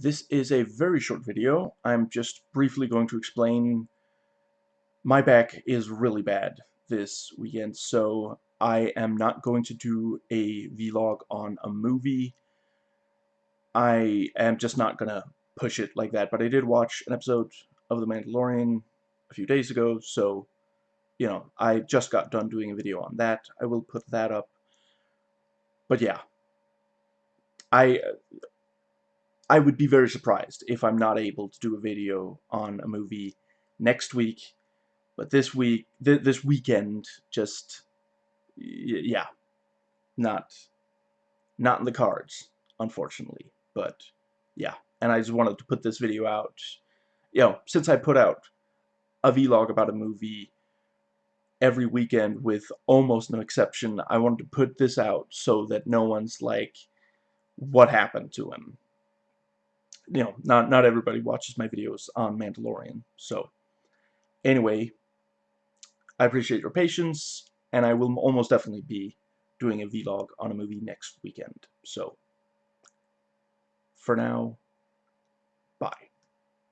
This is a very short video. I'm just briefly going to explain my back is really bad this weekend, so I am not going to do a vlog on a movie. I am just not going to push it like that, but I did watch an episode of The Mandalorian a few days ago, so, you know, I just got done doing a video on that. I will put that up. But yeah, I I would be very surprised if I'm not able to do a video on a movie next week. But this week, th this weekend, just, yeah, not, not in the cards, unfortunately. But, yeah, and I just wanted to put this video out, you know, since I put out a vlog about a movie every weekend with almost no exception, I wanted to put this out so that no one's like, what happened to him? You know, not, not everybody watches my videos on Mandalorian. So, anyway, I appreciate your patience, and I will almost definitely be doing a vlog on a movie next weekend. So, for now, bye.